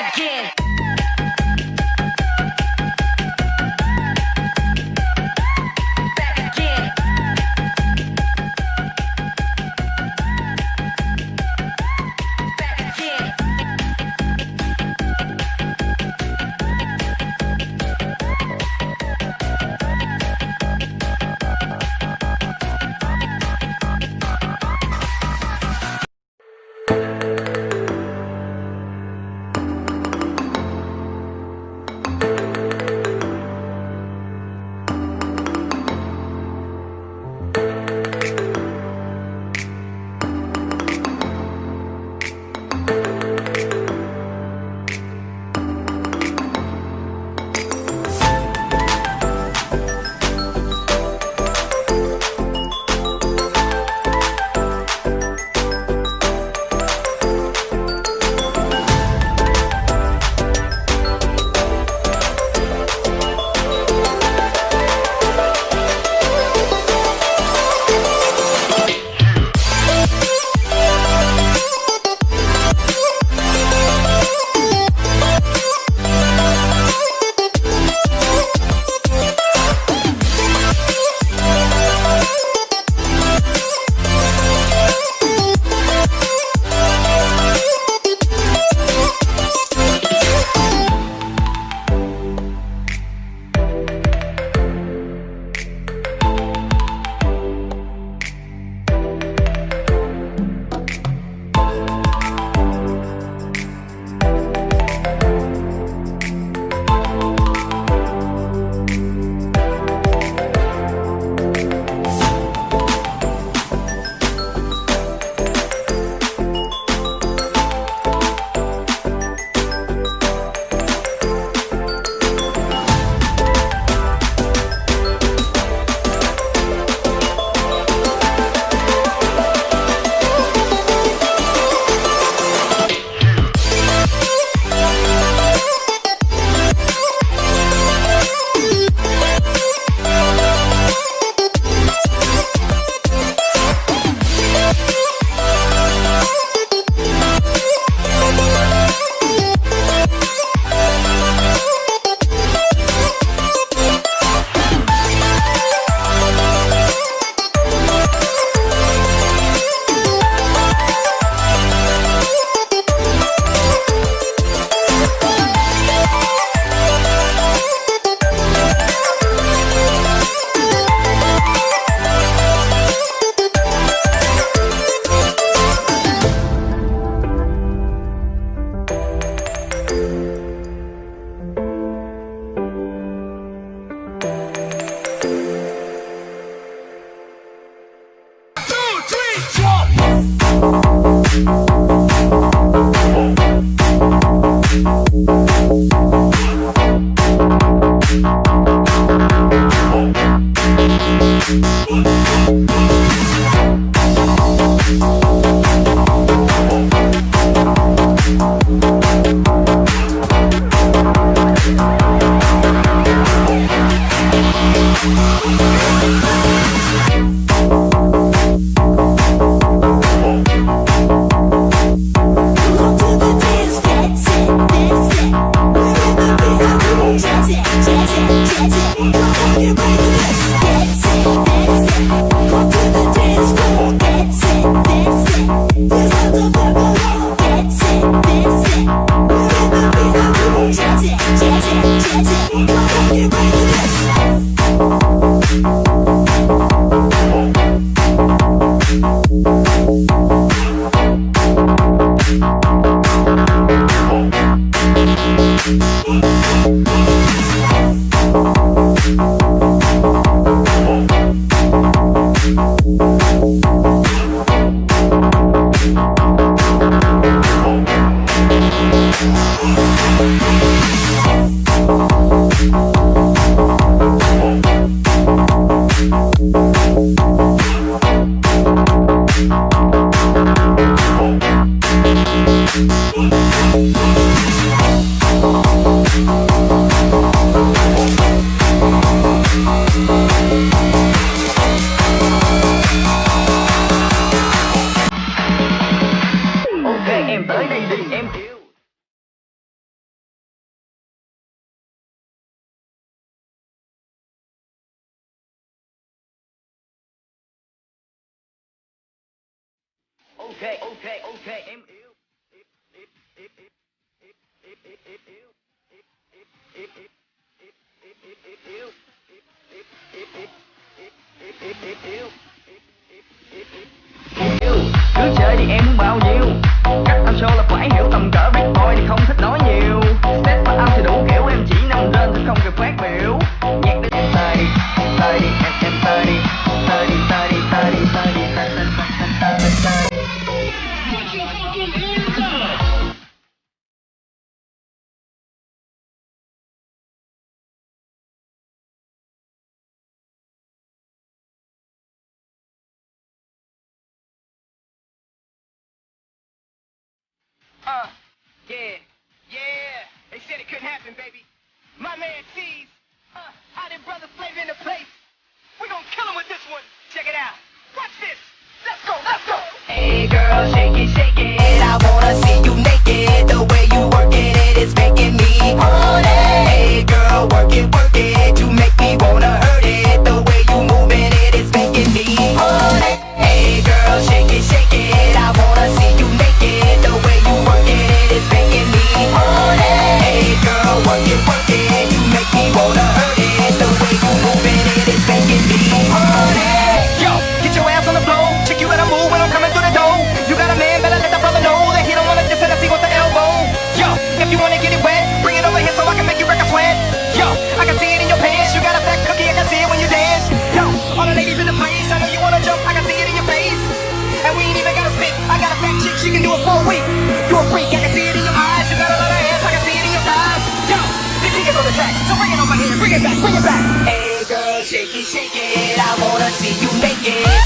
again. ok ok ok em yêu Nước trời thì em muốn bao Uh, yeah, yeah. They said it couldn't happen, baby. My man sees. Uh, how did brother Flavor in the place? We gonna kill him with this one. Check it out. Watch this. Let's go, let's go. Hey girl, shake it, shake it. I wanna see you naked. The way you work it is making me horny. Yeah.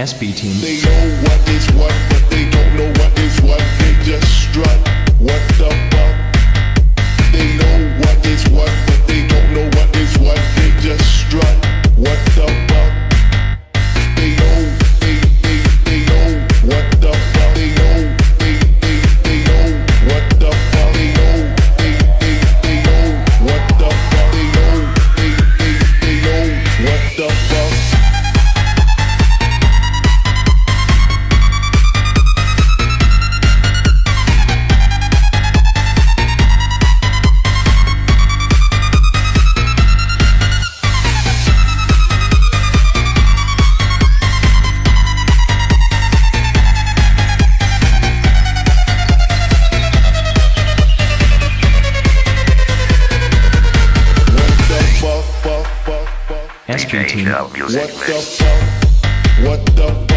SB Team. They know what is what, but they don't know what is what. They just strut. What the What the?